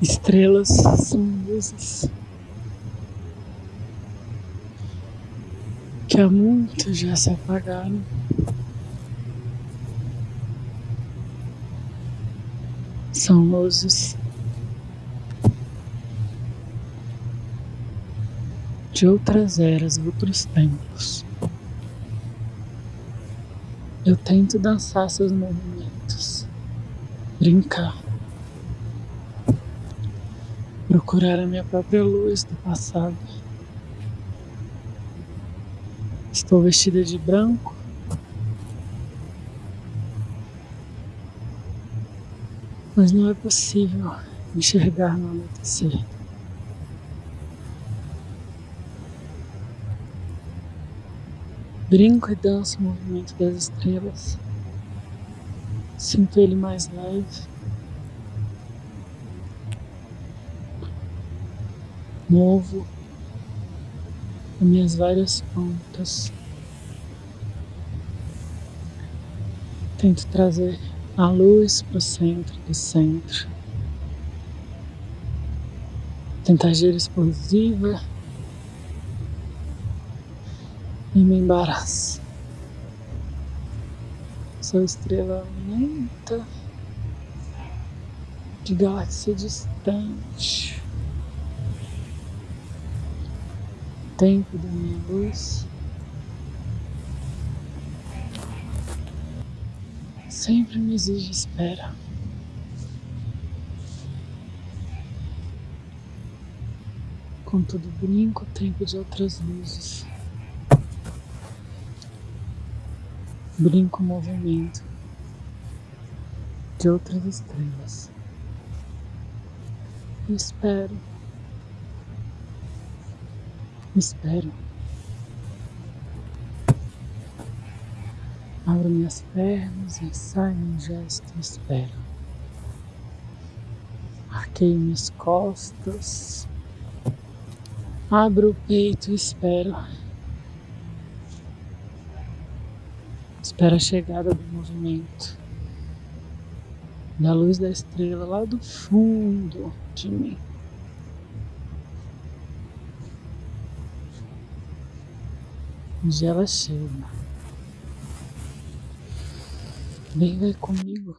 Estrelas são luzes que há muito já se apagaram. São luzes de outras eras, outros tempos. Eu tento dançar seus movimentos, brincar. Procurar a minha própria luz do passado. Estou vestida de branco. Mas não é possível enxergar no anoitecer. Brinco e danço o movimento das estrelas. Sinto ele mais leve. Movo as minhas várias pontas. Tento trazer a luz para o centro do centro. Tentar gira explosiva e me embaraço. Sou estrela lenta de galáxia distante. Tempo da minha luz. Sempre me exige espera. Contudo, brinco o tempo de outras luzes. Brinco movimento de outras estrelas. E espero Espero. Abro minhas pernas e saio em gesto espero. Arqueio minhas costas. Abro o peito e espero. Espero a chegada do movimento. Da luz da estrela lá do fundo de mim. Onde ela chega. Vem, vai comigo.